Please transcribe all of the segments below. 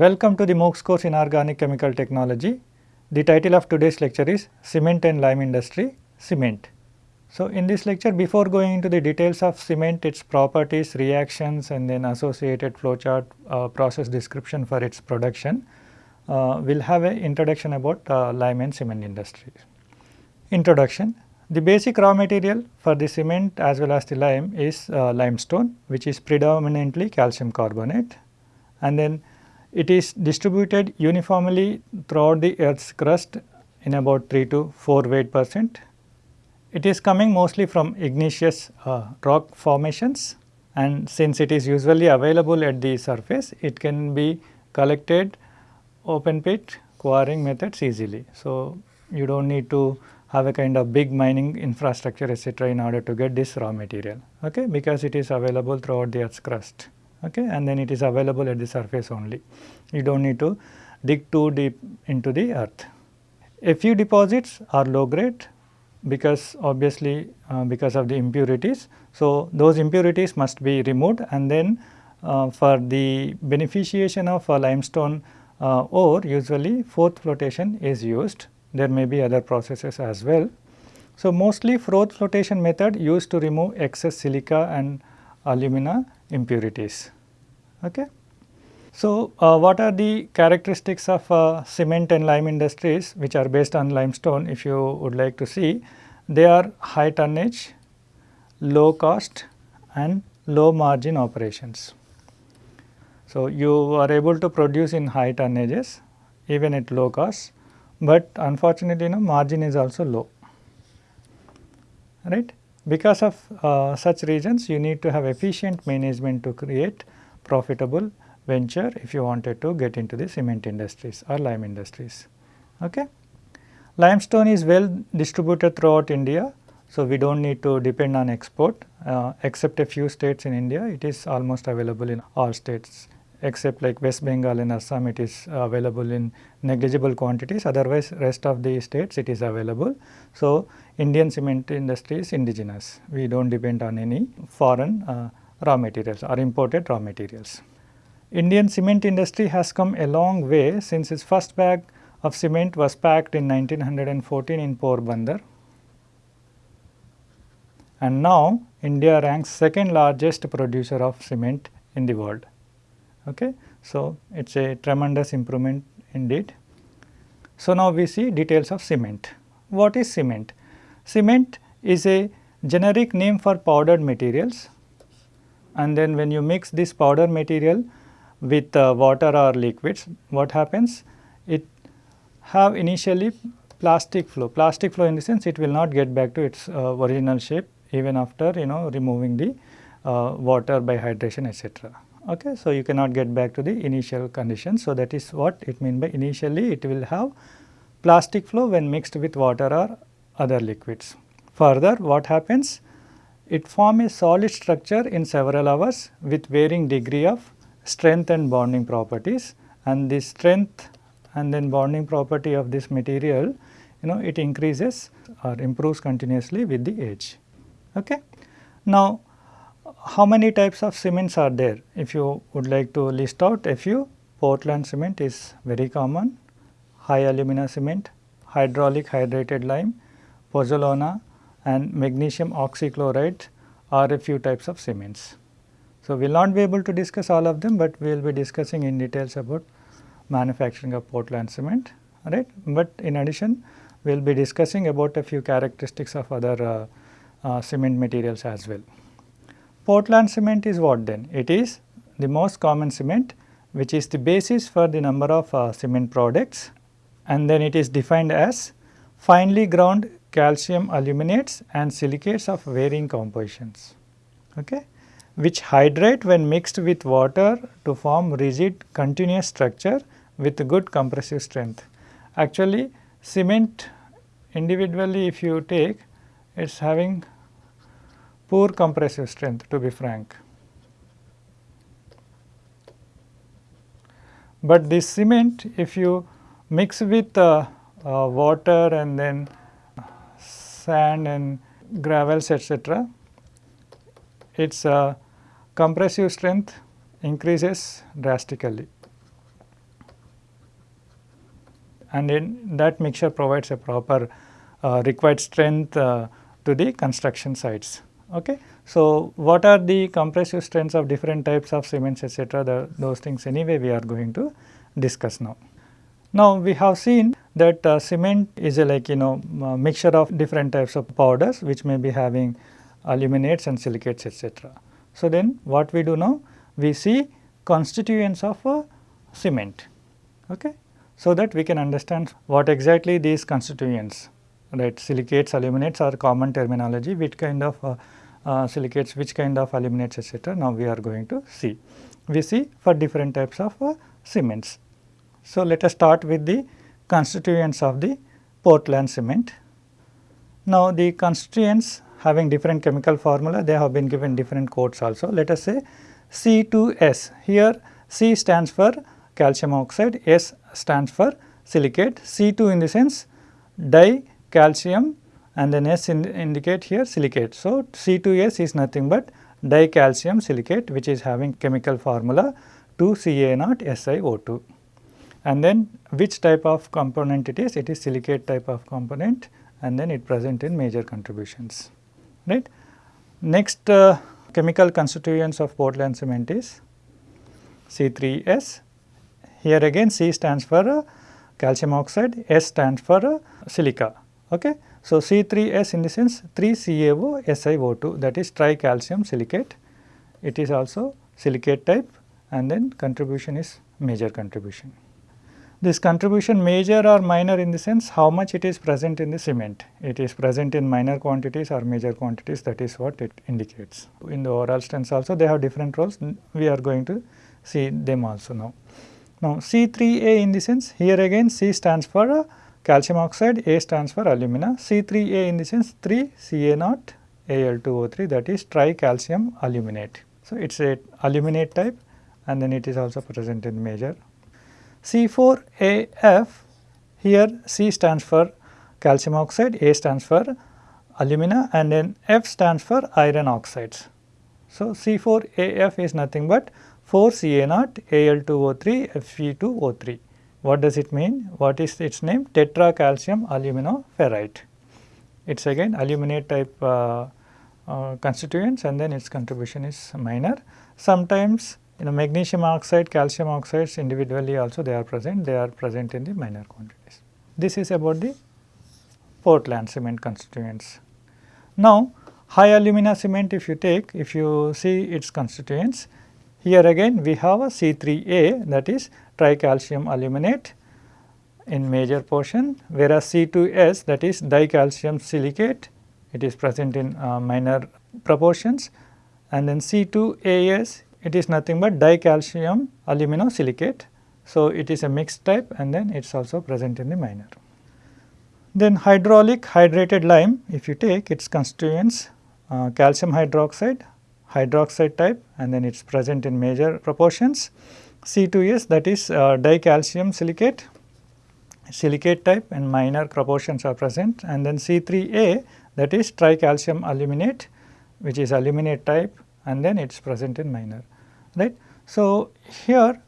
Welcome to the MOOCs course in Organic Chemical Technology. The title of today's lecture is Cement and Lime Industry, Cement. So, in this lecture before going into the details of cement, its properties, reactions and then associated flowchart uh, process description for its production, uh, we will have an introduction about uh, lime and cement industry. Introduction The basic raw material for the cement as well as the lime is uh, limestone which is predominantly calcium carbonate and then it is distributed uniformly throughout the earth's crust in about 3 to 4 weight percent. It is coming mostly from igneous uh, rock formations and since it is usually available at the surface, it can be collected open pit quarrying methods easily. So, you do not need to have a kind of big mining infrastructure etc., in order to get this raw material okay, because it is available throughout the earth's crust okay, and then it is available at the surface only. You do not need to dig too deep into the earth. A few deposits are low grade because obviously uh, because of the impurities. So, those impurities must be removed and then uh, for the beneficiation of a limestone uh, ore usually froth flotation is used. There may be other processes as well. So, mostly froth flotation method used to remove excess silica and alumina impurities. Okay. So, uh, what are the characteristics of uh, cement and lime industries which are based on limestone if you would like to see? They are high tonnage, low cost and low margin operations. So, you are able to produce in high tonnages even at low cost, but unfortunately you know margin is also low right. Because of uh, such reasons you need to have efficient management to create profitable venture if you wanted to get into the cement industries or lime industries. Okay. Limestone is well distributed throughout India. So, we do not need to depend on export uh, except a few states in India it is almost available in all states except like West Bengal and Assam it is available in negligible quantities otherwise rest of the states it is available. So, Indian cement industry is indigenous we do not depend on any foreign uh, raw materials or imported raw materials. Indian cement industry has come a long way since its first bag of cement was packed in 1914 in Porbandar and now India ranks second largest producer of cement in the world. Okay. So, it is a tremendous improvement indeed. So, now we see details of cement. What is cement? Cement is a generic name for powdered materials and then when you mix this powder material with uh, water or liquids, what happens? It have initially plastic flow, plastic flow in the sense it will not get back to its uh, original shape even after you know removing the uh, water by hydration etc. Okay. So, you cannot get back to the initial condition. So, that is what it mean by initially it will have plastic flow when mixed with water or other liquids. Further what happens? It form a solid structure in several hours with varying degree of strength and bonding properties and the strength and then bonding property of this material you know it increases or improves continuously with the age. Okay. Now, how many types of cements are there? If you would like to list out a few, Portland cement is very common, high alumina cement, hydraulic hydrated lime, pozzolana and magnesium oxychloride are a few types of cements. So, we will not be able to discuss all of them, but we will be discussing in details about manufacturing of Portland cement, right. But in addition, we will be discussing about a few characteristics of other uh, uh, cement materials as well. Portland cement is what then? It is the most common cement which is the basis for the number of uh, cement products and then it is defined as finely ground calcium aluminates and silicates of varying compositions, okay, which hydrate when mixed with water to form rigid continuous structure with good compressive strength. Actually cement individually if you take it is having poor compressive strength to be frank. But this cement if you mix with uh, uh, water and then sand and gravels etc., its uh, compressive strength increases drastically. and then that mixture provides a proper uh, required strength uh, to the construction sites. Okay. So, what are the compressive strengths of different types of cements etc. those things anyway we are going to discuss now. Now, we have seen that uh, cement is a like you know mixture of different types of powders which may be having aluminates and silicates etc. So, then what we do now? We see constituents of a cement okay, so that we can understand what exactly these constituents right silicates, aluminates are common terminology which kind of uh, uh, silicates, which kind of aluminates etc. Now, we are going to see. We see for different types of uh, cements. So, let us start with the constituents of the Portland cement. Now, the constituents having different chemical formula, they have been given different codes also. Let us say C2S, here C stands for calcium oxide, S stands for silicate, C2 in the sense di calcium and then S in indicate here silicate. So, C2S is nothing but dicalcium silicate which is having chemical formula 2Ca0SiO2 and then which type of component it is? It is silicate type of component and then it present in major contributions right. Next uh, chemical constituents of Portland cement is C3S. Here again C stands for uh, calcium oxide, S stands for uh, silica. Okay. So, C3S in the sense 3CaO SiO2 that is tricalcium silicate. It is also silicate type and then contribution is major contribution. This contribution major or minor in the sense how much it is present in the cement. It is present in minor quantities or major quantities that is what it indicates. In the overall strengths also they have different roles we are going to see them also now. Now C3A in the sense here again C stands for uh, calcium oxide, A stands for alumina, C3A in the sense 3 Ca0 Al2O3 that is tricalcium aluminate. So, it is a aluminate type and then it is also present in major C4AF here C stands for calcium oxide, A stands for alumina and then F stands for iron oxides. So, C4AF is nothing but 4Ca0 Al2O3 Fe2O3. What does it mean? What is its name? Tetra calcium aluminoferrite. It is again aluminate type uh, uh, constituents and then its contribution is minor. Sometimes you know magnesium oxide, calcium oxides individually also they are present, they are present in the minor quantities. This is about the Portland cement constituents. Now, high alumina cement if you take, if you see its constituents, here again we have a C3A that is tricalcium aluminate in major portion, whereas C2S that is dicalcium silicate, it is present in uh, minor proportions and then C2AS it is nothing but dicalcium aluminosilicate. So, it is a mixed type and then it is also present in the minor. Then hydraulic hydrated lime if you take its constituents uh, calcium hydroxide, hydroxide type and then it is present in major proportions. C2S that is uh, dicalcium silicate, silicate type and minor proportions are present and then C3A that is tricalcium aluminate which is aluminate type and then it is present in minor right. So, here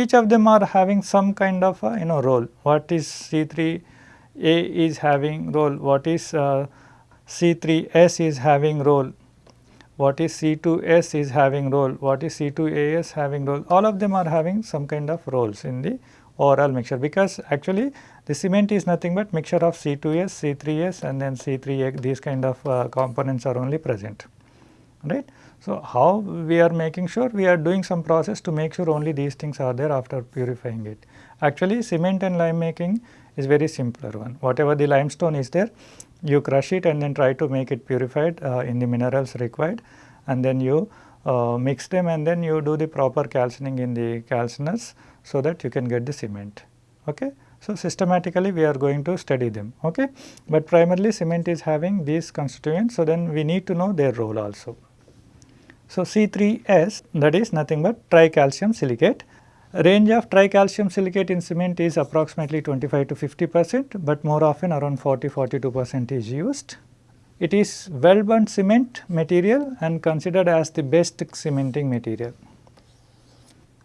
each of them are having some kind of a, you know role. What is C3A is having role. What is uh, C3S is having role. What is C2S is having role. What is C2AS having role. All of them are having some kind of roles in the overall mixture. Because actually the cement is nothing but mixture of C2S, C3S and then C3A these kind of uh, components are only present right. So, how we are making sure we are doing some process to make sure only these things are there after purifying it. Actually cement and lime making is very simpler one whatever the limestone is there you crush it and then try to make it purified uh, in the minerals required and then you uh, mix them and then you do the proper calcining in the calciners so that you can get the cement. Okay. So, systematically we are going to study them, okay. but primarily cement is having these constituents. So, then we need to know their role also. So, C3S that is nothing but tricalcium silicate. Range of tricalcium silicate in cement is approximately 25 to 50 percent, but more often around 40 42 percent is used. It is well burnt cement material and considered as the best cementing material.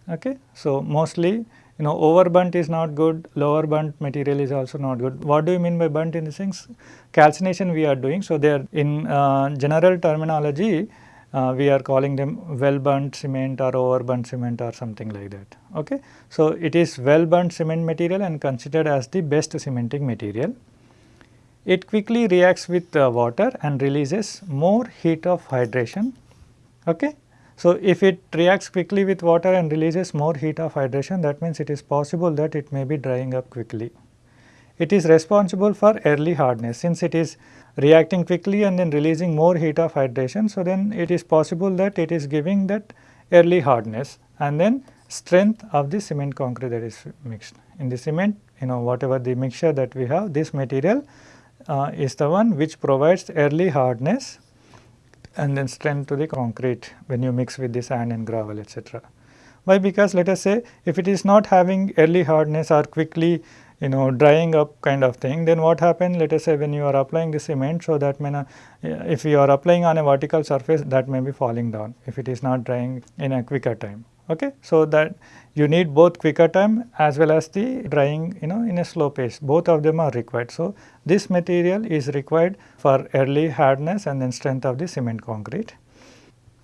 Okay. So, mostly you know over burnt is not good, lower burnt material is also not good. What do you mean by burnt in the sense calcination we are doing. So, they are in uh, general terminology uh, we are calling them well burnt cement or over burnt cement or something like that. Okay. So, it is well burnt cement material and considered as the best cementing material. It quickly reacts with uh, water and releases more heat of hydration. Okay. So, if it reacts quickly with water and releases more heat of hydration that means it is possible that it may be drying up quickly. It is responsible for early hardness since it is reacting quickly and then releasing more heat of hydration. So, then it is possible that it is giving that early hardness and then strength of the cement concrete that is mixed. In the cement you know whatever the mixture that we have this material uh, is the one which provides early hardness and then strength to the concrete when you mix with the sand and gravel etc. Why? Because let us say if it is not having early hardness or quickly you know drying up kind of thing then what happens let us say when you are applying the cement so that may not, if you are applying on a vertical surface that may be falling down if it is not drying in a quicker time okay? So that you need both quicker time as well as the drying you know in a slow pace. Both of them are required. So this material is required for early hardness and then strength of the cement concrete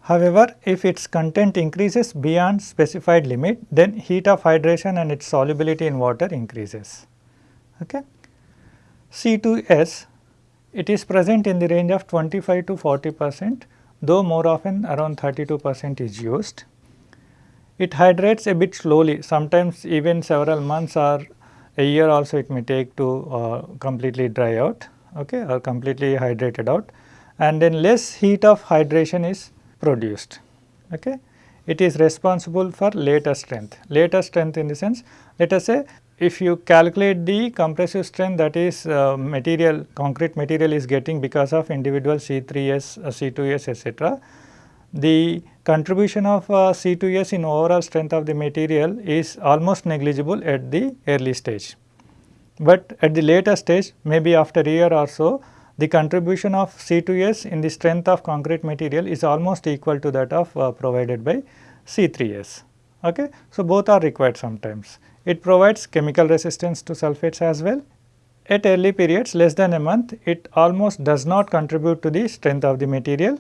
However, if its content increases beyond specified limit, then heat of hydration and its solubility in water increases. Okay. C2S, it is present in the range of 25 to 40 percent, though more often around 32 percent is used. It hydrates a bit slowly, sometimes even several months or a year also it may take to uh, completely dry out okay, or completely hydrated out and then less heat of hydration is produced. Okay. It is responsible for later strength. Later strength in the sense let us say if you calculate the compressive strength that is uh, material concrete material is getting because of individual C3S, uh, C2S etc. The contribution of uh, C2S in overall strength of the material is almost negligible at the early stage. But at the later stage maybe after a year or so the contribution of C2S in the strength of concrete material is almost equal to that of uh, provided by C3S. Okay? So, both are required sometimes. It provides chemical resistance to sulfates as well. At early periods less than a month, it almost does not contribute to the strength of the material.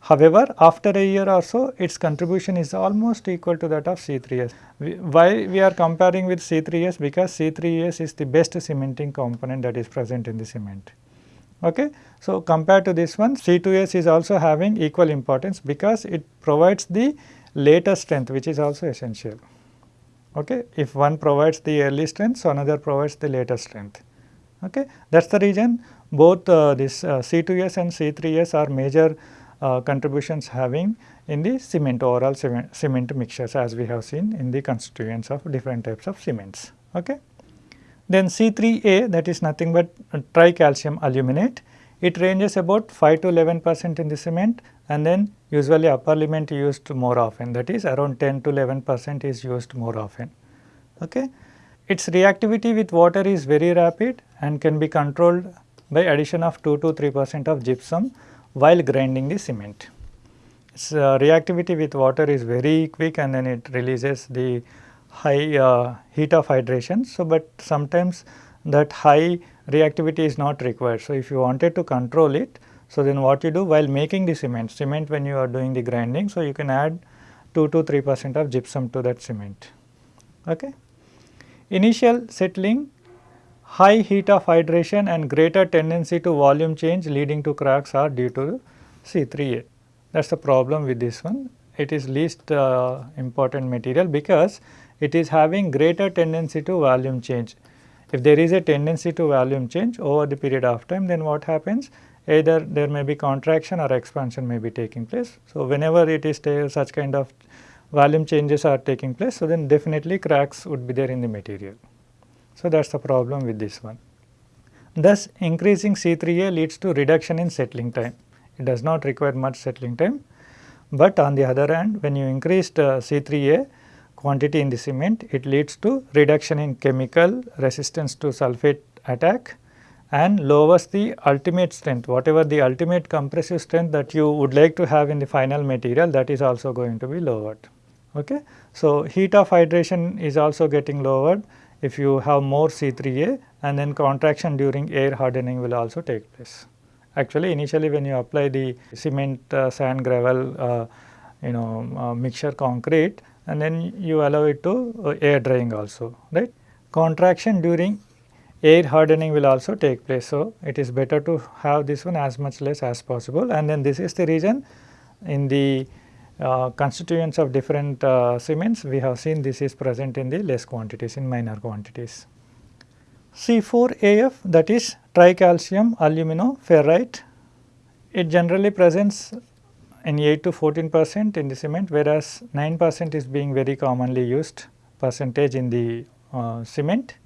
However, after a year or so, its contribution is almost equal to that of C3S. We, why we are comparing with C3S? Because C3S is the best cementing component that is present in the cement. Okay. So, compared to this one C2S is also having equal importance because it provides the later strength which is also essential. Okay. If one provides the early strength, so another provides the later strength. Okay. That is the reason both uh, this uh, C2S and C3S are major uh, contributions having in the cement overall cement, cement mixtures as we have seen in the constituents of different types of cements. Okay. Then C3A that is nothing but tricalcium aluminate. It ranges about 5 to 11 percent in the cement and then usually upper limit used more often that is around 10 to 11 percent is used more often. Okay. Its reactivity with water is very rapid and can be controlled by addition of 2 to 3 percent of gypsum while grinding the cement. Its uh, reactivity with water is very quick and then it releases the high uh, heat of hydration. So, but sometimes that high reactivity is not required. So, if you wanted to control it, so then what you do while making the cement, cement when you are doing the grinding, so you can add 2 to 3 percent of gypsum to that cement. Okay. Initial settling, high heat of hydration and greater tendency to volume change leading to cracks are due to C3A. That is the problem with this one. It is least uh, important material because it is having greater tendency to volume change. If there is a tendency to volume change over the period of time then what happens either there may be contraction or expansion may be taking place. So, whenever it is such kind of volume changes are taking place so then definitely cracks would be there in the material. So, that is the problem with this one. Thus, increasing C3A leads to reduction in settling time. It does not require much settling time, but on the other hand when you increased uh, C3A quantity in the cement, it leads to reduction in chemical resistance to sulfate attack and lowers the ultimate strength whatever the ultimate compressive strength that you would like to have in the final material that is also going to be lowered. Okay. So, heat of hydration is also getting lowered if you have more C3A and then contraction during air hardening will also take place. Actually initially when you apply the cement, uh, sand, gravel, uh, you know uh, mixture concrete and then you allow it to uh, air drying also right. Contraction during air hardening will also take place. So, it is better to have this one as much less as possible and then this is the reason in the uh, constituents of different uh, cements we have seen this is present in the less quantities in minor quantities. C4AF that is tricalcium aluminoferrite it generally presents in 8 to 14 percent in the cement whereas 9 percent is being very commonly used percentage in the uh, cement.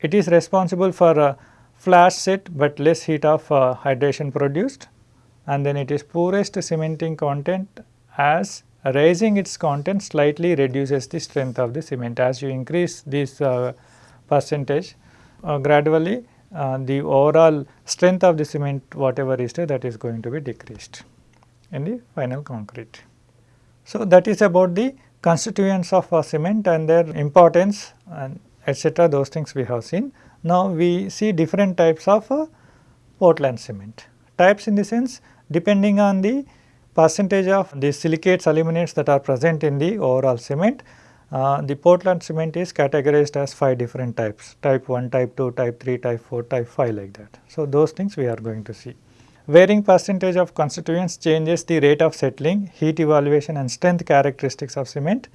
It is responsible for flash set but less heat of uh, hydration produced and then it is poorest cementing content as raising its content slightly reduces the strength of the cement. As you increase this uh, percentage uh, gradually uh, the overall strength of the cement whatever is there that is going to be decreased in the final concrete. So, that is about the constituents of a cement and their importance and etc. those things we have seen. Now, we see different types of uh, Portland cement. Types in the sense depending on the percentage of the silicates aluminates that are present in the overall cement. Uh, the Portland cement is categorized as 5 different types type 1, type 2, type 3, type 4, type 5 like that. So, those things we are going to see. Varying percentage of constituents changes the rate of settling, heat evaluation and strength characteristics of cement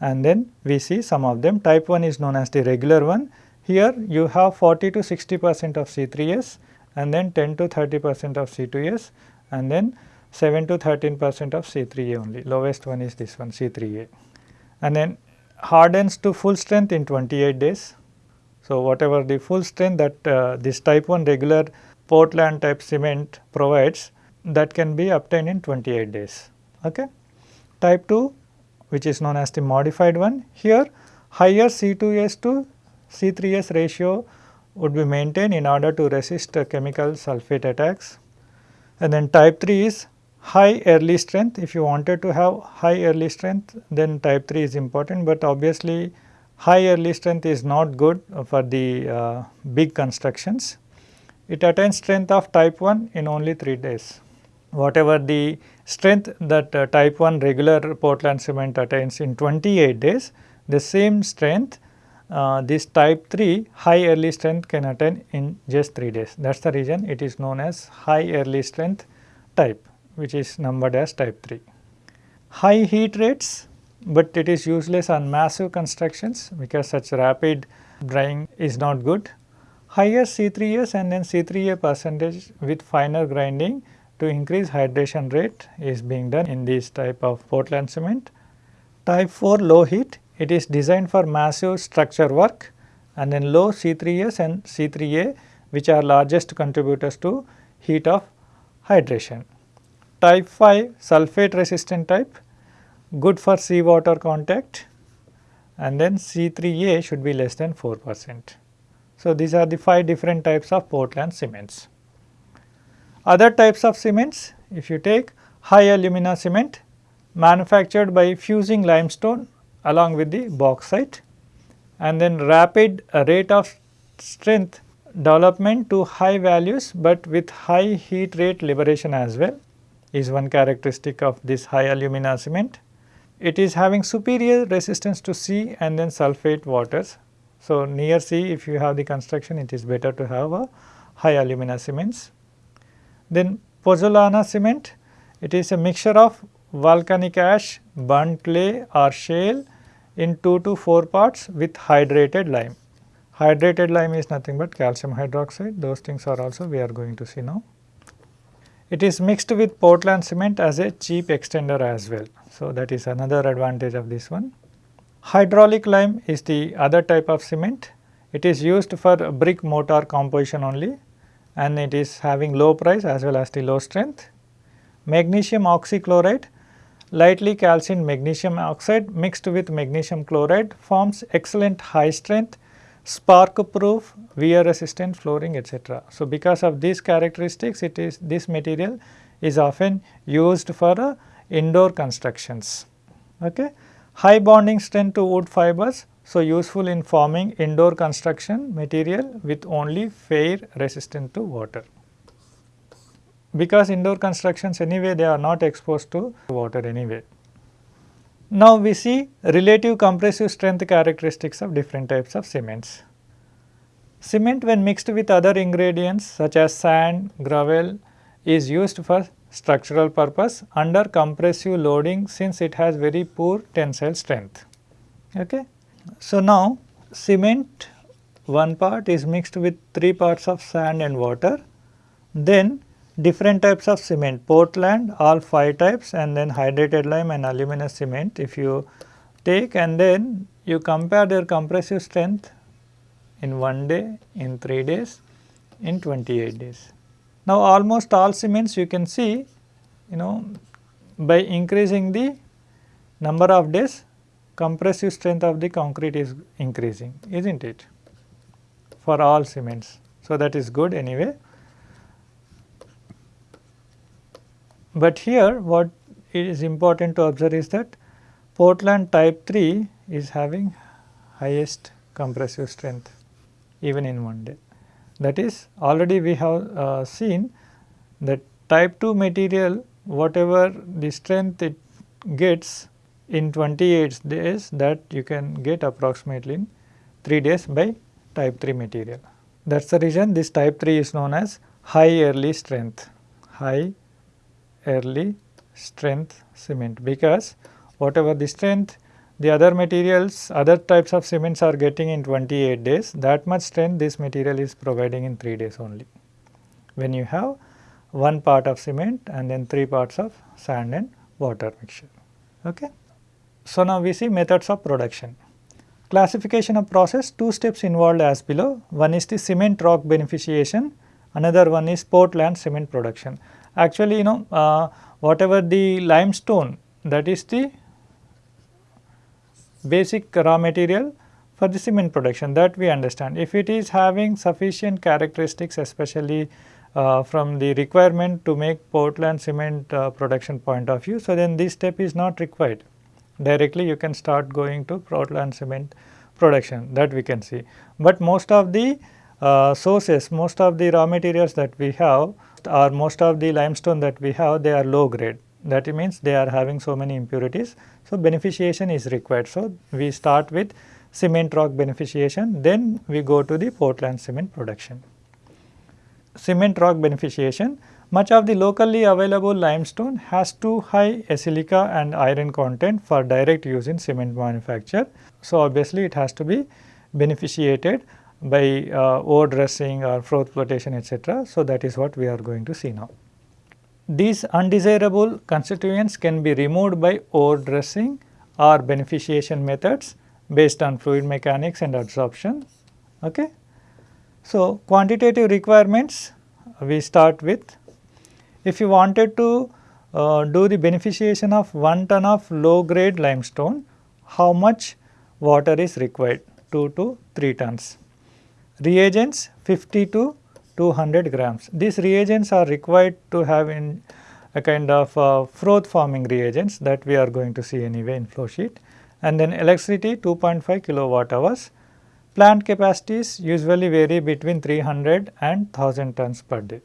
and then we see some of them. Type 1 is known as the regular one. Here you have 40 to 60 percent of C3S and then 10 to 30 percent of C2S and then 7 to 13 percent of C3A only, lowest one is this one C3A. And then hardens to full strength in 28 days. So, whatever the full strength that uh, this type 1 regular Portland type cement provides that can be obtained in 28 days. Okay. Type 2 which is known as the modified one. Here higher C2S to C3S ratio would be maintained in order to resist chemical sulfate attacks. And then type 3 is high early strength. If you wanted to have high early strength, then type 3 is important, but obviously high early strength is not good for the uh, big constructions. It attains strength of type 1 in only 3 days. Whatever the strength that uh, type 1 regular Portland cement attains in 28 days, the same strength uh, this type 3 high early strength can attain in just 3 days. That is the reason it is known as high early strength type which is numbered as type 3. High heat rates, but it is useless on massive constructions because such rapid drying is not good. Higher C3S and then C3A percentage with finer grinding to increase hydration rate is being done in this type of Portland cement. Type 4 low heat, it is designed for massive structure work and then low C3S and C3A which are largest contributors to heat of hydration type 5 sulfate resistant type good for seawater contact and then C3A should be less than 4 percent. So, these are the 5 different types of Portland cements. Other types of cements if you take high alumina cement manufactured by fusing limestone along with the bauxite and then rapid rate of strength development to high values, but with high heat rate liberation as well is one characteristic of this high alumina cement. It is having superior resistance to sea and then sulfate waters. So, near sea if you have the construction it is better to have a high alumina cements. Then pozzolana cement it is a mixture of volcanic ash, burnt clay or shale in 2 to 4 parts with hydrated lime. Hydrated lime is nothing but calcium hydroxide those things are also we are going to see now. It is mixed with Portland cement as a cheap extender as well. So, that is another advantage of this one. Hydraulic lime is the other type of cement. It is used for brick mortar composition only and it is having low price as well as the low strength. Magnesium oxychloride, lightly calcined magnesium oxide mixed with magnesium chloride forms excellent high strength spark proof, wear resistant flooring etc. So, because of these characteristics it is this material is often used for uh, indoor constructions. Okay. High bonding strength to wood fibers so useful in forming indoor construction material with only fair resistant to water. Because indoor constructions anyway they are not exposed to water anyway. Now we see relative compressive strength characteristics of different types of cements. Cement when mixed with other ingredients such as sand, gravel is used for structural purpose under compressive loading since it has very poor tensile strength. Okay. So, now cement one part is mixed with 3 parts of sand and water, then different types of cement Portland all 5 types and then hydrated lime and aluminous cement if you take and then you compare their compressive strength in 1 day, in 3 days, in 28 days. Now almost all cements you can see you know by increasing the number of days compressive strength of the concrete is increasing is not it for all cements. So, that is good anyway. But here what is important to observe is that Portland type 3 is having highest compressive strength even in one day. That is already we have uh, seen that type 2 material whatever the strength it gets in 28 days that you can get approximately in 3 days by type 3 material. That is the reason this type 3 is known as high early strength, high early strength cement because whatever the strength the other materials other types of cements are getting in 28 days that much strength this material is providing in 3 days only. When you have one part of cement and then 3 parts of sand and water mixture. Okay. So, now we see methods of production. Classification of process, two steps involved as below. One is the cement rock beneficiation, another one is Portland cement production. Actually, you know, uh, whatever the limestone that is the basic raw material for the cement production that we understand. If it is having sufficient characteristics especially uh, from the requirement to make Portland cement uh, production point of view, so then this step is not required directly you can start going to Portland cement production that we can see. But most of the uh, sources, most of the raw materials that we have or most of the limestone that we have they are low grade that means they are having so many impurities. So, beneficiation is required. So, we start with cement rock beneficiation then we go to the Portland cement production. Cement rock beneficiation much of the locally available limestone has too high silica and iron content for direct use in cement manufacture. So, obviously, it has to be beneficiated by uh, ore dressing or froth flotation etc. So, that is what we are going to see now. These undesirable constituents can be removed by ore dressing or beneficiation methods based on fluid mechanics and adsorption. Okay. So, quantitative requirements we start with if you wanted to uh, do the beneficiation of 1 ton of low grade limestone, how much water is required? 2 to 3 tons. Reagents 50 to 200 grams. These reagents are required to have in a kind of uh, froth forming reagents that we are going to see anyway in flow sheet and then electricity 2.5 kilowatt hours. Plant capacities usually vary between 300 and 1000 tons per day.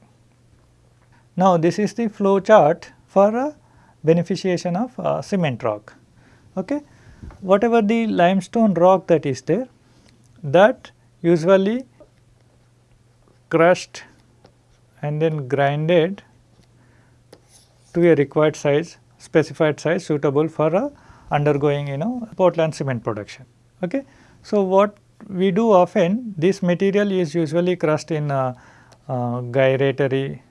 Now, this is the flow chart for a beneficiation of uh, cement rock. Okay. Whatever the limestone rock that is there, that usually crushed and then grinded to a required size, specified size suitable for a undergoing you know Portland cement production. Okay. So, what we do often this material is usually crushed in a, a gyratory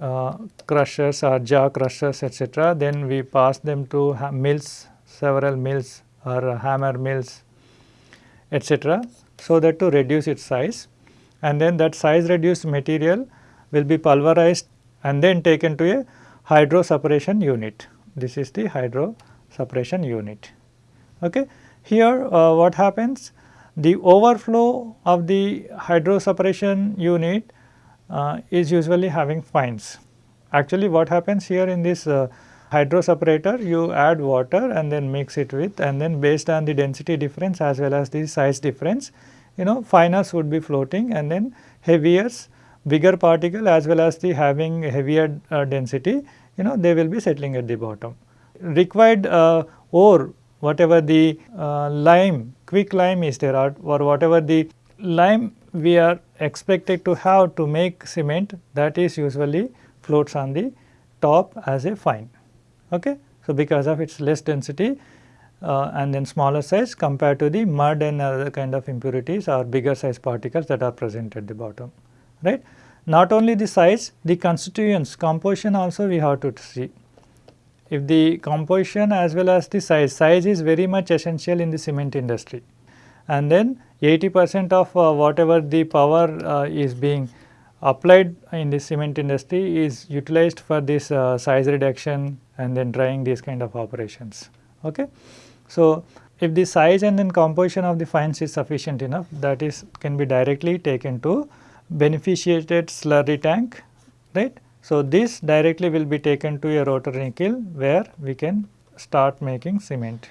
uh, crushers or jaw crushers etc. Then we pass them to mills, several mills or hammer mills etc. so that to reduce its size and then that size reduced material will be pulverized and then taken to a hydro separation unit. This is the hydro separation unit. Okay. Here uh, what happens? The overflow of the hydro separation unit uh, is usually having fines. Actually what happens here in this uh, hydro separator you add water and then mix it with and then based on the density difference as well as the size difference you know finers would be floating and then heavier bigger particle as well as the having heavier uh, density you know they will be settling at the bottom. Required uh, ore whatever the uh, lime quick lime is there or, or whatever the lime we are expected to have to make cement that is usually floats on the top as a fine. Okay? So, because of its less density uh, and then smaller size compared to the mud and other kind of impurities or bigger size particles that are present at the bottom right. Not only the size, the constituents composition also we have to see. If the composition as well as the size, size is very much essential in the cement industry and then 80 percent of uh, whatever the power uh, is being applied in the cement industry is utilized for this uh, size reduction and then drying these kind of operations. Okay. So, if the size and then composition of the fines is sufficient enough that is can be directly taken to beneficiated slurry tank right. So, this directly will be taken to a rotary kiln where we can start making cement.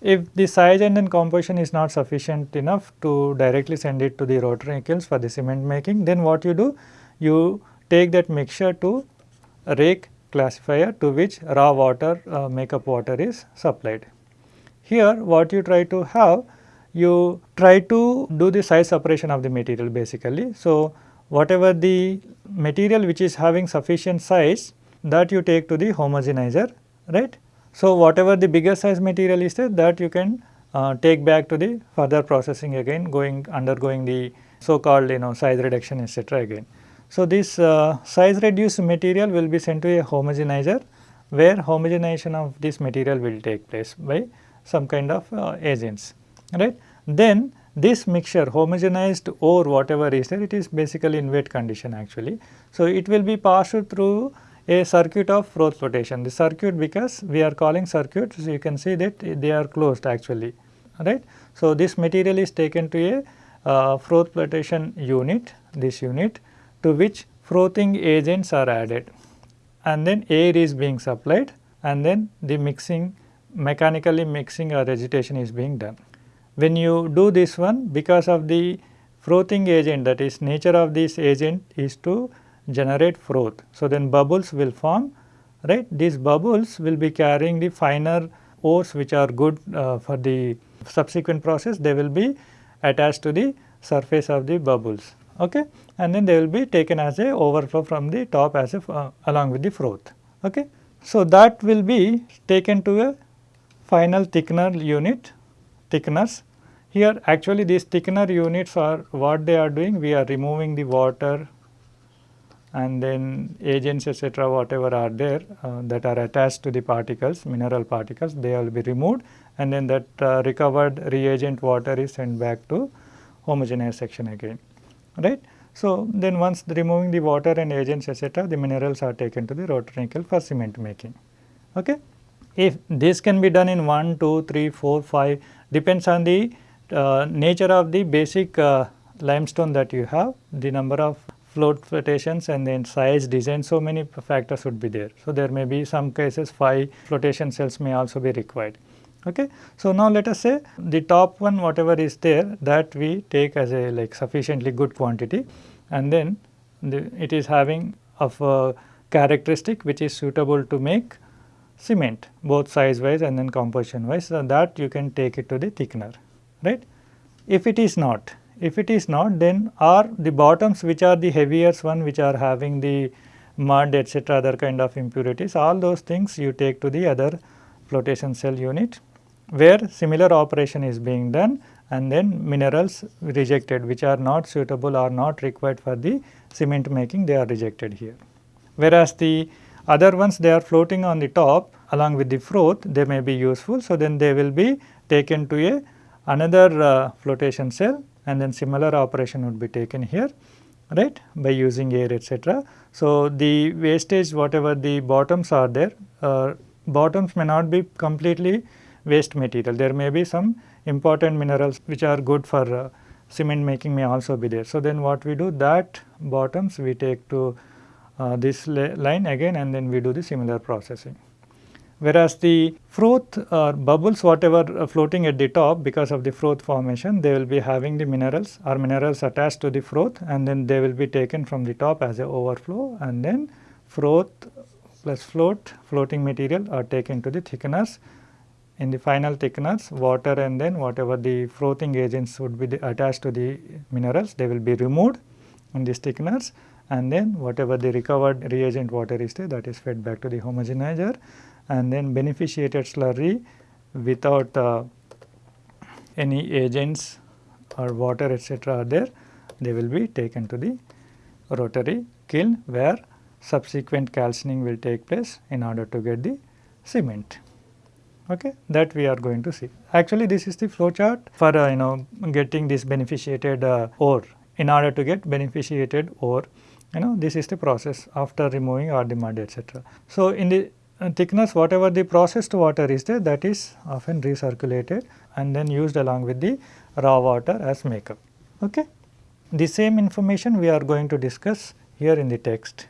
If the size and then composition is not sufficient enough to directly send it to the rotary kilns for the cement making, then what you do? You take that mixture to rake classifier to which raw water uh, makeup water is supplied. Here what you try to have you try to do the size separation of the material basically. So, whatever the material which is having sufficient size that you take to the homogenizer right. So, whatever the bigger size material is there that you can uh, take back to the further processing again going undergoing the so called you know size reduction etc. again. So, this uh, size reduced material will be sent to a homogenizer where homogenization of this material will take place by some kind of uh, agents right. Then this mixture homogenized or whatever is there it is basically in wet condition actually. So, it will be passed through a circuit of froth flotation. The circuit because we are calling circuit so you can see that they are closed actually right. So, this material is taken to a uh, froth flotation unit this unit to which frothing agents are added and then air is being supplied and then the mixing mechanically mixing or agitation is being done. When you do this one because of the frothing agent that is nature of this agent is to generate froth. So, then bubbles will form right these bubbles will be carrying the finer ores which are good uh, for the subsequent process they will be attached to the surface of the bubbles okay and then they will be taken as a overflow from the top as a uh, along with the froth okay. So, that will be taken to a final thickener unit thickeners here actually these thickener units are what they are doing we are removing the water and then agents etc whatever are there uh, that are attached to the particles mineral particles they will be removed and then that uh, recovered reagent water is sent back to homogeneous section again right. So, then once the removing the water and agents etc the minerals are taken to the rotary kiln for cement making. Okay. If this can be done in 1, 2, 3, 4, 5 depends on the uh, nature of the basic uh, limestone that you have, the number of float flotations and then size, design, so many factors would be there. So, there may be some cases 5 flotation cells may also be required. Okay. So, now let us say the top one whatever is there that we take as a like sufficiently good quantity and then the, it is having of a characteristic which is suitable to make cement both size wise and then composition wise. So, that you can take it to the thickener right. If it is not, if it is not then are the bottoms which are the heavier one which are having the mud etc other kind of impurities all those things you take to the other flotation cell unit where similar operation is being done and then minerals rejected which are not suitable or not required for the cement making they are rejected here. Whereas the other ones they are floating on the top along with the froth they may be useful. So, then they will be taken to a another uh, flotation cell and then similar operation would be taken here right by using air etc. So, the wastage whatever the bottoms are there uh, bottoms may not be completely waste material there may be some important minerals which are good for uh, cement making may also be there. So, then what we do that bottoms we take to uh, this line again and then we do the similar processing. whereas the froth or bubbles whatever uh, floating at the top because of the froth formation they will be having the minerals or minerals attached to the froth and then they will be taken from the top as a overflow and then froth plus float floating material are taken to the thickeners. In the final thickeners water and then whatever the frothing agents would be attached to the minerals they will be removed in these thickeners and then whatever the recovered reagent water is there that is fed back to the homogenizer. And then beneficiated slurry without uh, any agents or water etc. are there they will be taken to the rotary kiln where subsequent calcining will take place in order to get the cement. Okay that we are going to see. Actually this is the flow chart for uh, you know getting this beneficiated uh, ore. In order to get beneficiated ore you know this is the process after removing all the mud etc so in the uh, thickness whatever the processed water is there that is often recirculated and then used along with the raw water as makeup. Okay? The same information we are going to discuss here in the text.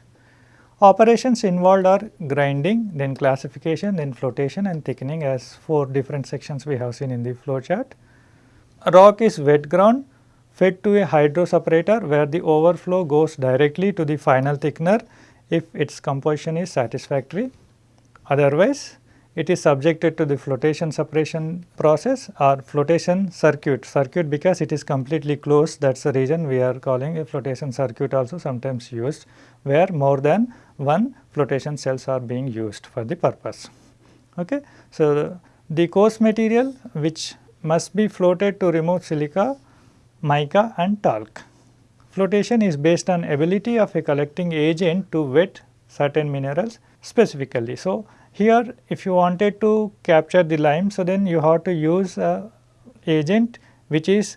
Operations involved are grinding, then classification, then flotation and thickening as four different sections we have seen in the flow chart. Rock is wet ground fed to a hydro separator where the overflow goes directly to the final thickener if its composition is satisfactory. Otherwise, it is subjected to the flotation separation process or flotation circuit. Circuit because it is completely closed that is the reason we are calling a flotation circuit also sometimes used where more than one flotation cells are being used for the purpose. Okay. So, the, the coarse material which must be floated to remove silica, mica and talc. Flotation is based on ability of a collecting agent to wet certain minerals specifically. So, here if you wanted to capture the lime, so then you have to use a agent which is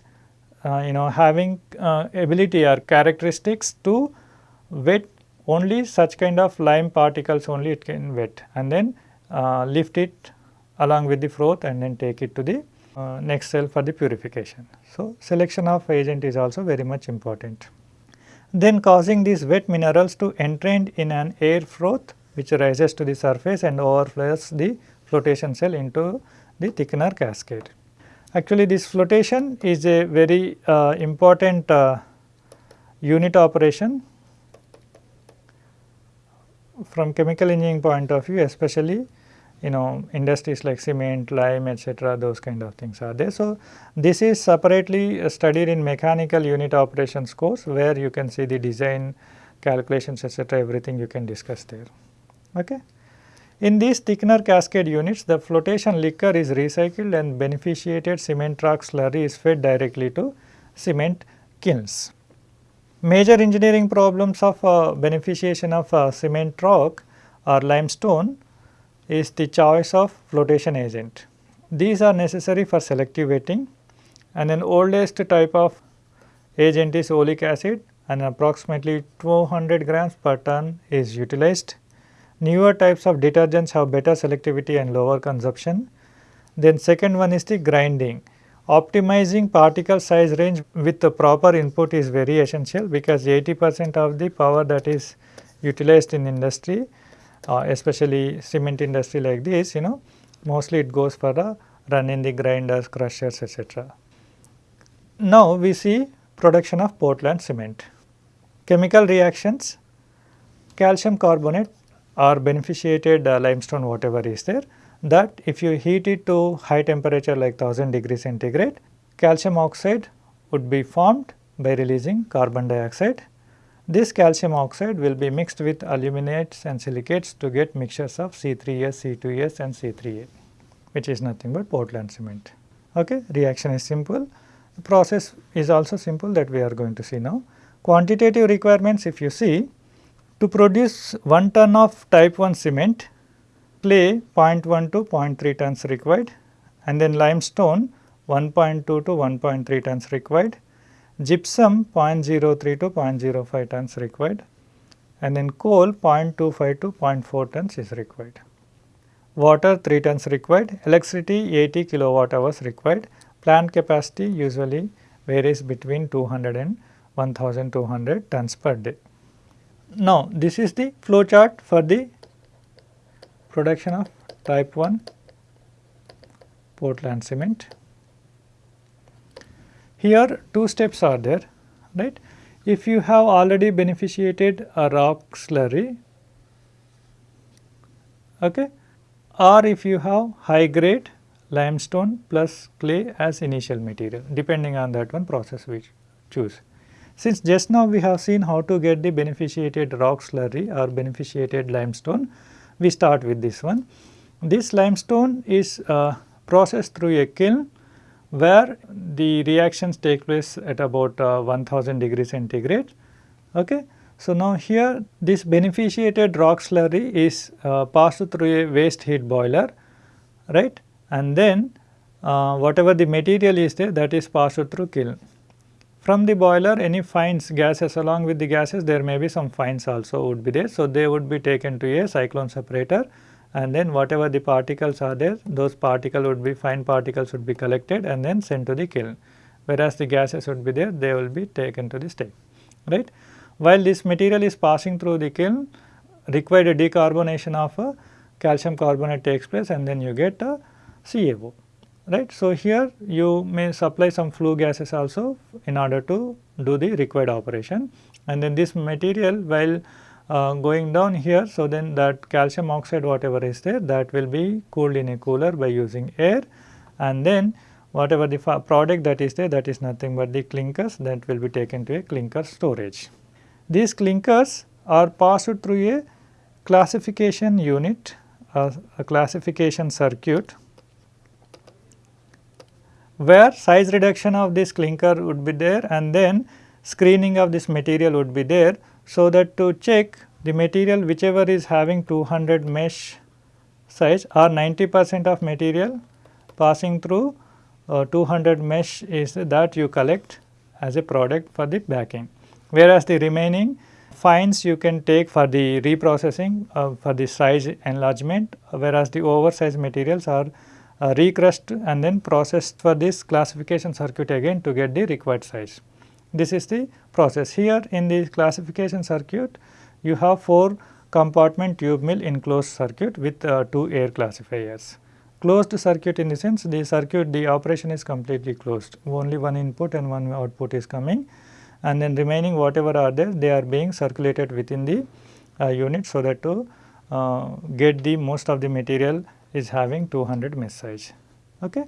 uh, you know having uh, ability or characteristics to wet only such kind of lime particles only it can wet and then uh, lift it along with the froth and then take it to the uh, next cell for the purification. So, selection of agent is also very much important. Then causing these wet minerals to entrained in an air froth which rises to the surface and overflows the flotation cell into the thickener cascade. Actually this flotation is a very uh, important uh, unit operation from chemical engineering point of view especially you know industries like cement, lime etc. those kind of things are there. So, this is separately studied in mechanical unit operations course where you can see the design calculations etc. everything you can discuss there. Okay. In these thickener cascade units, the flotation liquor is recycled and beneficiated cement rock slurry is fed directly to cement kilns. Major engineering problems of uh, beneficiation of uh, cement rock or limestone is the choice of flotation agent. These are necessary for selective wetting and an oldest type of agent is oleic acid and approximately 200 grams per ton is utilized Newer types of detergents have better selectivity and lower consumption. Then second one is the grinding. Optimizing particle size range with the proper input is very essential because 80 percent of the power that is utilized in industry especially cement industry like this you know mostly it goes for the run in the grinders, crushers etc. Now we see production of Portland cement. Chemical reactions calcium carbonate or beneficiated uh, limestone whatever is there that if you heat it to high temperature like 1000 degree centigrade calcium oxide would be formed by releasing carbon dioxide. This calcium oxide will be mixed with aluminates and silicates to get mixtures of C3S, C2S and C3A which is nothing but Portland cement. Okay. Reaction is simple. The process is also simple that we are going to see now. Quantitative requirements if you see to produce 1 ton of type 1 cement, clay 0.1 to 0.3 tons required and then limestone 1.2 to 1.3 tons required, gypsum 0.03 to 0.05 tons required and then coal 0.25 to 0.4 tons is required. Water 3 tons required, electricity 80 kilowatt hours required, plant capacity usually varies between 200 and 1200 tons per day. Now, this is the flow chart for the production of type 1 Portland cement. Here two steps are there right. If you have already beneficiated a rock slurry okay, or if you have high grade limestone plus clay as initial material depending on that one process we choose. Since just now we have seen how to get the beneficiated rock slurry or beneficiated limestone, we start with this one. This limestone is uh, processed through a kiln where the reactions take place at about uh, 1000 degrees centigrade. Okay. So, now here this beneficiated rock slurry is uh, passed through a waste heat boiler right and then uh, whatever the material is there that is passed through kiln. From the boiler any fines gases along with the gases there may be some fines also would be there. So, they would be taken to a cyclone separator and then whatever the particles are there those particles would be fine particles would be collected and then sent to the kiln whereas the gases would be there they will be taken to the state right. While this material is passing through the kiln required decarbonation of a calcium carbonate takes place and then you get a CaO right. So, here you may supply some flue gases also in order to do the required operation and then this material while uh, going down here. So, then that calcium oxide whatever is there that will be cooled in a cooler by using air and then whatever the product that is there that is nothing but the clinkers that will be taken to a clinker storage. These clinkers are passed through a classification unit, a classification circuit where size reduction of this clinker would be there and then screening of this material would be there. So, that to check the material whichever is having 200 mesh size or 90 percent of material passing through uh, 200 mesh is that you collect as a product for the backing. Whereas, the remaining fines you can take for the reprocessing uh, for the size enlargement whereas, the oversized materials are uh, recrushed and then processed for this classification circuit again to get the required size. This is the process. Here in the classification circuit, you have 4 compartment tube mill enclosed circuit with uh, 2 air classifiers. Closed circuit in the sense the circuit the operation is completely closed, only one input and one output is coming and then remaining whatever are there they are being circulated within the uh, unit so that to uh, get the most of the material is having 200 mesh size. Okay.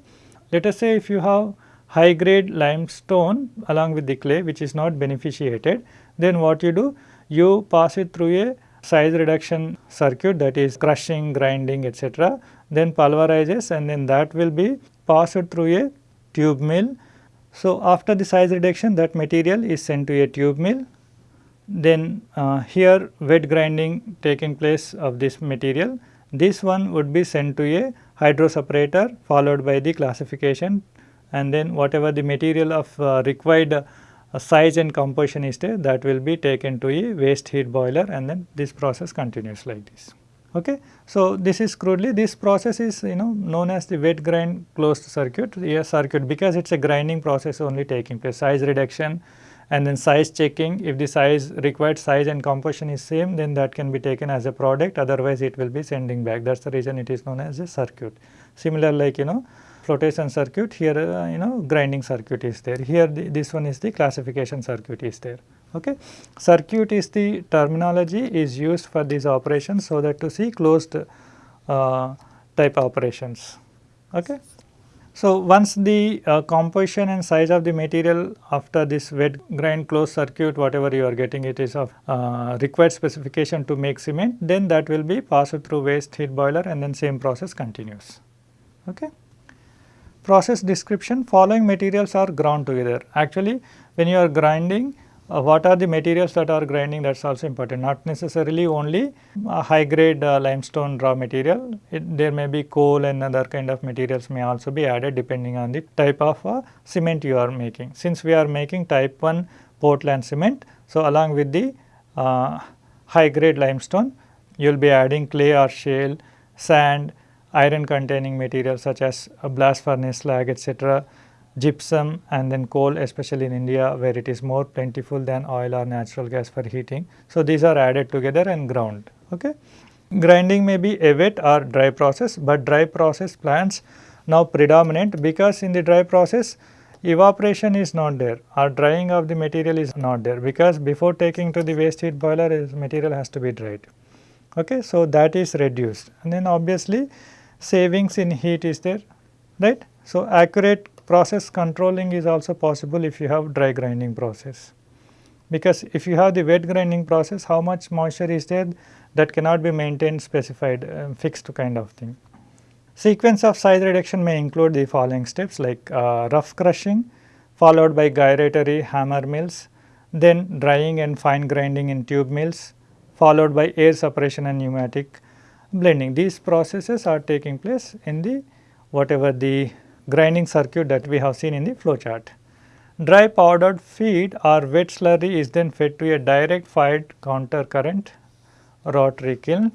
Let us say if you have high grade limestone along with the clay which is not beneficiated, then what you do? You pass it through a size reduction circuit that is crushing, grinding etc. Then pulverizes and then that will be passed through a tube mill. So, after the size reduction that material is sent to a tube mill. Then uh, here wet grinding taking place of this material this one would be sent to a hydro separator followed by the classification and then whatever the material of uh, required uh, size and composition is there that will be taken to a waste heat boiler and then this process continues like this. Okay. So, this is crudely this process is you know known as the wet grind closed circuit a circuit because it is a grinding process only taking place size reduction and then size checking if the size required size and composition is same then that can be taken as a product otherwise it will be sending back that is the reason it is known as a circuit. Similar like you know flotation circuit here uh, you know grinding circuit is there here the, this one is the classification circuit is there okay. Circuit is the terminology is used for these operations so that to see closed uh, type operations okay. So, once the uh, composition and size of the material after this wet grind closed circuit whatever you are getting it is of uh, required specification to make cement then that will be passed through waste heat boiler and then same process continues. Okay. Process description following materials are ground together. Actually when you are grinding uh, what are the materials that are grinding that is also important not necessarily only high grade uh, limestone raw material it, there may be coal and other kind of materials may also be added depending on the type of uh, cement you are making. Since we are making type 1 Portland cement so along with the uh, high grade limestone you will be adding clay or shale, sand, iron containing materials such as blast furnace slag etc gypsum and then coal especially in India where it is more plentiful than oil or natural gas for heating. So, these are added together and ground. Okay. grinding may be a wet or dry process, but dry process plants now predominant because in the dry process evaporation is not there or drying of the material is not there because before taking to the waste heat boiler material has to be dried. Okay, so that is reduced and then obviously savings in heat is there right. So, accurate process controlling is also possible if you have dry grinding process because if you have the wet grinding process how much moisture is there that cannot be maintained specified uh, fixed kind of thing. Sequence of size reduction may include the following steps like uh, rough crushing followed by gyratory hammer mills, then drying and fine grinding in tube mills followed by air separation and pneumatic blending. These processes are taking place in the whatever the grinding circuit that we have seen in the flow chart. Dry powdered feed or wet slurry is then fed to a direct fired counter current rotary kiln.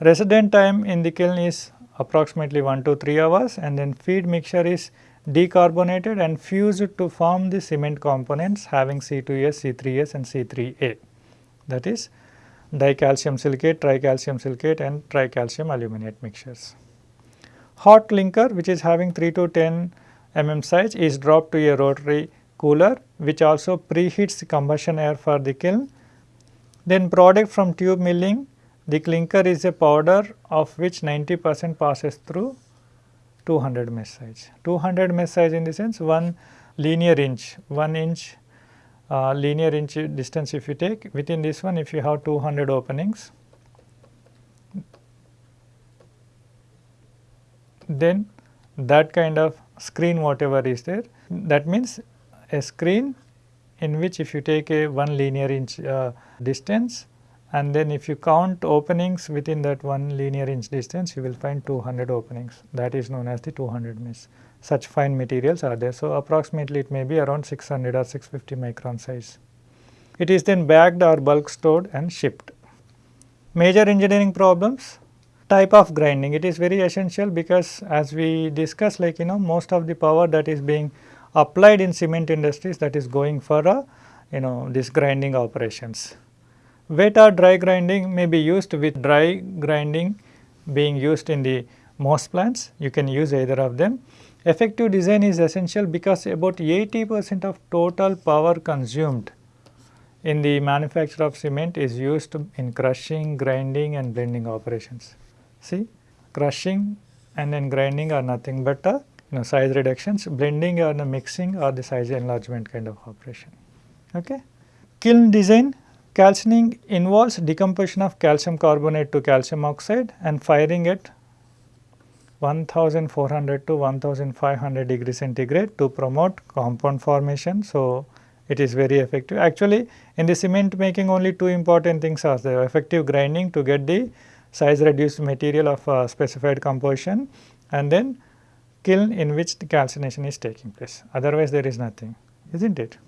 Resident time in the kiln is approximately 1 to 3 hours and then feed mixture is decarbonated and fused to form the cement components having C2S, C3S and C3A that is dicalcium silicate, tricalcium silicate and tricalcium aluminate mixtures. Hot clinker which is having 3 to 10 mm size is dropped to a rotary cooler which also preheats the combustion air for the kiln. Then product from tube milling the clinker is a powder of which 90 percent passes through 200 mesh size. 200 mesh size in the sense 1 linear inch, 1 inch uh, linear inch distance if you take within this one if you have 200 openings then that kind of screen whatever is there that means a screen in which if you take a 1 linear inch uh, distance and then if you count openings within that one linear inch distance you will find 200 openings that is known as the 200 mesh. Such fine materials are there. So, approximately it may be around 600 or 650 micron size. It is then bagged or bulk stored and shipped. Major engineering problems type of grinding it is very essential because as we discussed like you know most of the power that is being applied in cement industries that is going for a you know this grinding operations. Wet or dry grinding may be used with dry grinding being used in the most plants, you can use either of them. Effective design is essential because about 80 percent of total power consumed in the manufacture of cement is used in crushing, grinding and blending operations. See crushing and then grinding are nothing but a you know, size reductions, blending or the mixing or the size enlargement kind of operation. Okay. Kiln design Calcining involves decomposition of calcium carbonate to calcium oxide and firing at 1400 to 1500 degree centigrade to promote compound formation. So, it is very effective. Actually, in the cement making only two important things are there effective grinding to get the size reduced material of a specified composition and then kiln in which the calcination is taking place. Otherwise, there is nothing, is not it?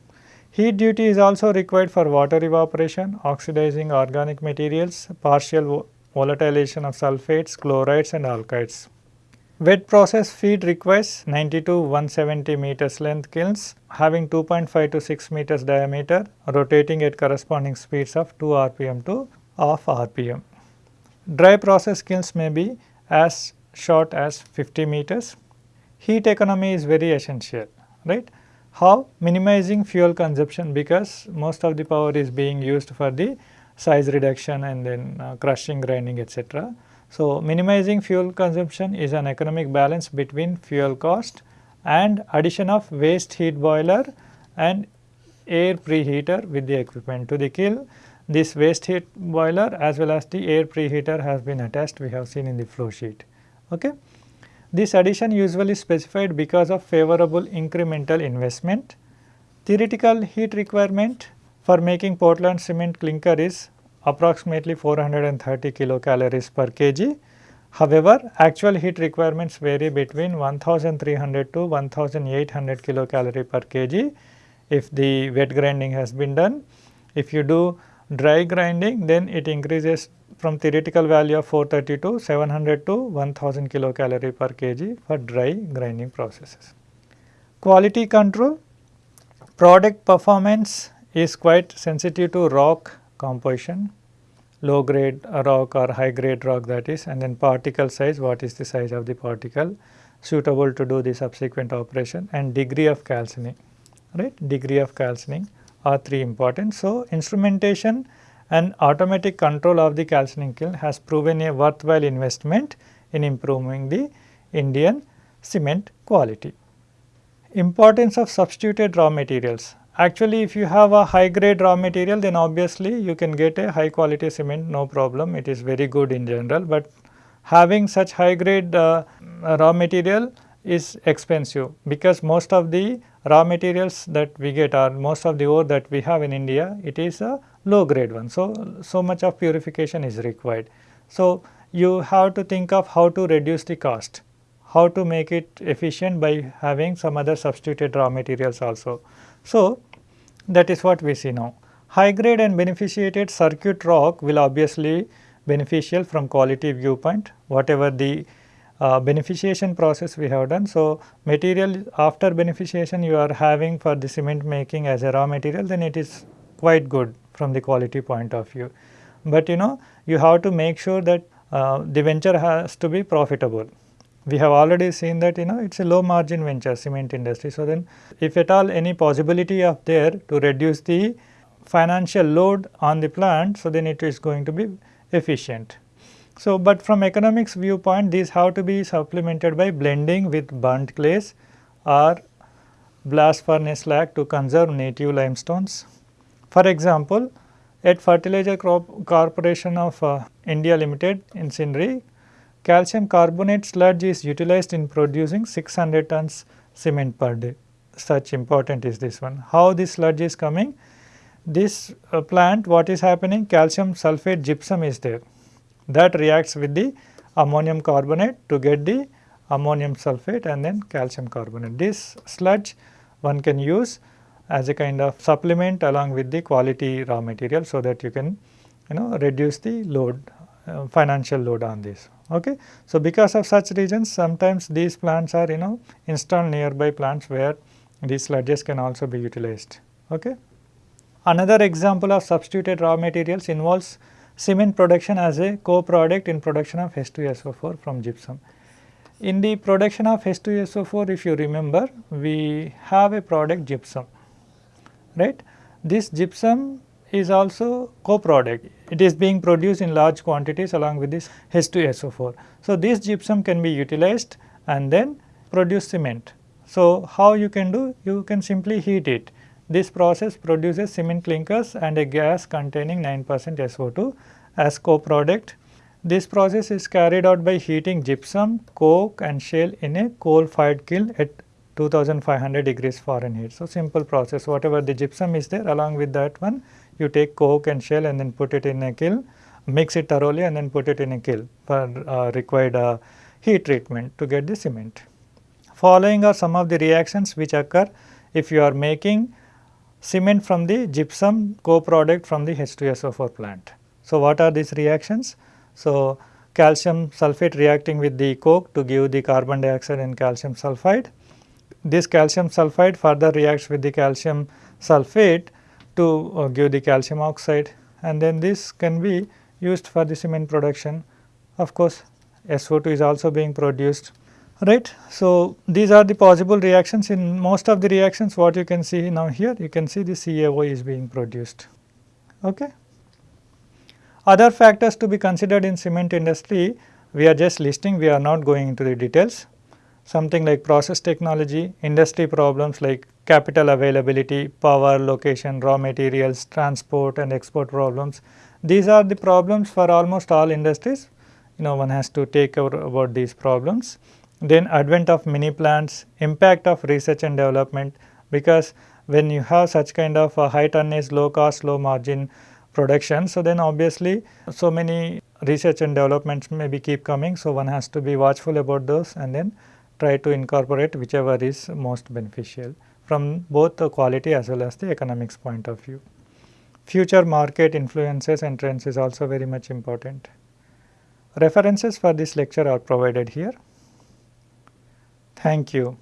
Heat duty is also required for water evaporation, oxidizing organic materials, partial volatilization of sulfates, chlorides and alkalis. Wet process feed requires 90 to 170 meters length kilns having 2.5 to 6 meters diameter rotating at corresponding speeds of 2 rpm to half rpm. Dry process kilns may be as short as 50 meters. Heat economy is very essential, right. How? Minimizing fuel consumption because most of the power is being used for the size reduction and then uh, crushing, grinding etc. So, minimizing fuel consumption is an economic balance between fuel cost and addition of waste heat boiler and air preheater with the equipment to the kiln. This waste heat boiler as well as the air preheater has been attached we have seen in the flow sheet. Okay. This addition usually specified because of favorable incremental investment. Theoretical heat requirement for making Portland cement clinker is approximately 430 kilocalories per kg. However, actual heat requirements vary between 1300 to 1800 kilocalorie per kg if the wet grinding has been done. If you do dry grinding then it increases from theoretical value of 430 to 700 to 1000 kilocalorie per kg for dry grinding processes. Quality control product performance is quite sensitive to rock composition, low grade rock or high grade rock that is and then particle size what is the size of the particle suitable to do the subsequent operation and degree of calcining right degree of calcining are three important. So, instrumentation and automatic control of the calcining kiln has proven a worthwhile investment in improving the Indian cement quality. Importance of substituted raw materials. Actually, if you have a high grade raw material then obviously you can get a high quality cement no problem it is very good in general, but having such high grade uh, raw material is expensive because most of the raw materials that we get or most of the ore that we have in India it is a low grade one. So, so much of purification is required. So, you have to think of how to reduce the cost, how to make it efficient by having some other substituted raw materials also. So, that is what we see now. High grade and beneficiated circuit rock will obviously beneficial from quality viewpoint whatever the uh, beneficiation process we have done. So, material after beneficiation you are having for the cement making as a raw material then it is quite good from the quality point of view. But you know you have to make sure that uh, the venture has to be profitable. We have already seen that you know it is a low margin venture cement industry. So, then if at all any possibility of there to reduce the financial load on the plant, so then it is going to be efficient. So, but from economics viewpoint these have to be supplemented by blending with burnt clays or blast furnace slag to conserve native limestones. For example, at Fertilizer crop Corporation of uh, India Limited in Sindri, calcium carbonate sludge is utilized in producing 600 tons cement per day. Such important is this one. How this sludge is coming? This uh, plant what is happening calcium sulphate gypsum is there that reacts with the ammonium carbonate to get the ammonium sulphate and then calcium carbonate. This sludge one can use as a kind of supplement along with the quality raw material so that you can you know reduce the load uh, financial load on this. Okay. So, because of such reasons sometimes these plants are you know installed nearby plants where these sludges can also be utilized. Okay. Another example of substituted raw materials involves cement production as a co-product in production of H2SO4 from gypsum. In the production of H2SO4 if you remember we have a product gypsum right. This gypsum is also co-product it is being produced in large quantities along with this H2SO4. So, this gypsum can be utilized and then produce cement. So, how you can do you can simply heat it this process produces cement clinkers and a gas containing 9 percent SO2 as co-product. This process is carried out by heating gypsum, coke and shale in a coal fired kiln at 2500 degrees Fahrenheit. So, simple process whatever the gypsum is there along with that one you take coke and shale and then put it in a kiln, mix it thoroughly and then put it in a kiln for uh, required uh, heat treatment to get the cement. Following are some of the reactions which occur if you are making cement from the gypsum co-product from the H2SO4 plant. So, what are these reactions? So, calcium sulphate reacting with the coke to give the carbon dioxide and calcium sulphide. This calcium sulphide further reacts with the calcium sulphate to uh, give the calcium oxide and then this can be used for the cement production. Of course, SO2 is also being produced right. So, these are the possible reactions in most of the reactions what you can see now here you can see the CaO is being produced. Okay. Other factors to be considered in cement industry we are just listing we are not going into the details something like process technology, industry problems like capital availability, power, location, raw materials, transport and export problems. These are the problems for almost all industries you know one has to take care about these problems then advent of mini plants, impact of research and development because when you have such kind of high tonnage, low cost, low margin production. So, then obviously, so many research and developments maybe keep coming. So, one has to be watchful about those and then try to incorporate whichever is most beneficial from both the quality as well as the economics point of view. Future market influences and trends is also very much important. References for this lecture are provided here. Thank you.